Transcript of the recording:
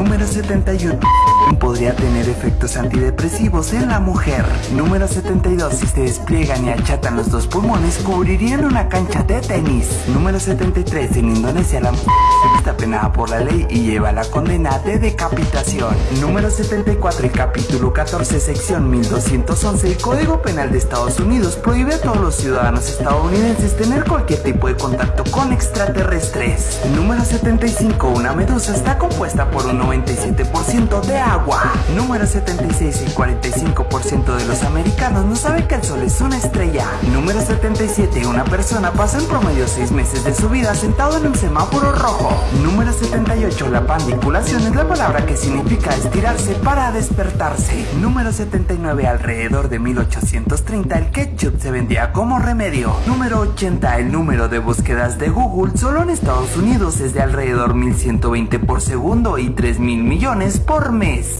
Número 71. Podría tener efectos antidepresivos en la mujer. Número 72. Si se despliegan y achatan los dos pulmones, cubrirían una cancha de tenis. Número 73. En Indonesia la mujer está penada por la ley y lleva la condena de decapitación. Número 74. El capítulo 14, sección 1211 el Código Penal de Estados Unidos prohíbe a todos los ciudadanos estadounidenses tener cualquier tipo de contacto con extraterrestres. Número 75. Una medusa está compuesta por un 97% de agua. Número 76. El 45% de los americanos no sabe que el sol es una estrella. Número 77. Una persona pasa en promedio 6 meses de su vida sentado en un semáforo rojo. Número 78. La pandiculación es la palabra que significa estirarse para despertarse. Número 79. Alrededor de 1830 el ketchup se vendía como remedio. Número 80. El número de búsquedas de Google solo en Estados Unidos es de alrededor 1120 por segundo y 3 mil millones por mes.